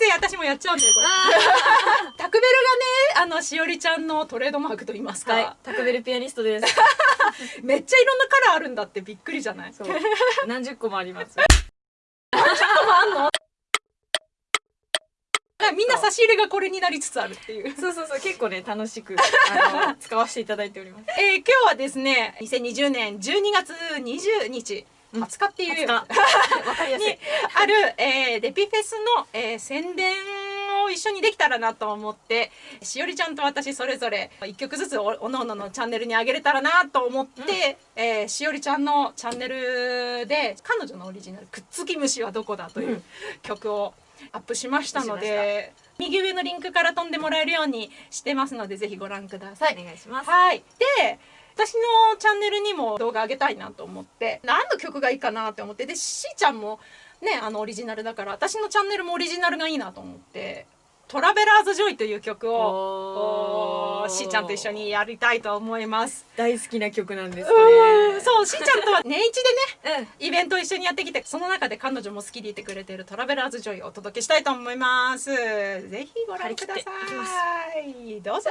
つい私もやっちゃうんだよこれ。タクベルがねあのしおりちゃんのトレードマークと言いますか、はい、タクベルピアニストです。めっちゃいろんなカラーあるんだってびっくりじゃない？そう、何十個もあります。みんな差し入れがこれになりつつあるっていう。そうそうそう、結構ね、楽しく、あの、使わせていただいております。えー、今日はですね2020年12月20日20日っていう、わかりやすいに。ある、えー、デピフェスの、えー宣伝を一緒にできたらなと思ってしおりちゃんと私それぞれ1曲ずつおおのおののチャンネルにあげれたらなと思って、えーしおりちゃんのチャンネルで彼女のオリジナル「くっつき虫はどこだ」という曲をアップしましたので右上のリンクから飛んでもらえるようにしてますのでぜひご覧ください。お願いします。はい。で、私のチャンネルにも動画上げたいなと思って、何の曲がいいかなって思って、で、しーちゃんもね、あのオリジナルだから、私のチャンネルもオリジナルがいいなと思って、 Traveler's Joy という曲を、しーちゃんと一緒にやりたいと思います。大好きな曲なんです。うーん、う。そう、しーちゃんとは年一でね、うん。イベントを一緒にやってきて、その中で彼女も好きでいてくれている Traveler's Joy をお届けしたいと思います。ぜひご覧ください。どうぞ。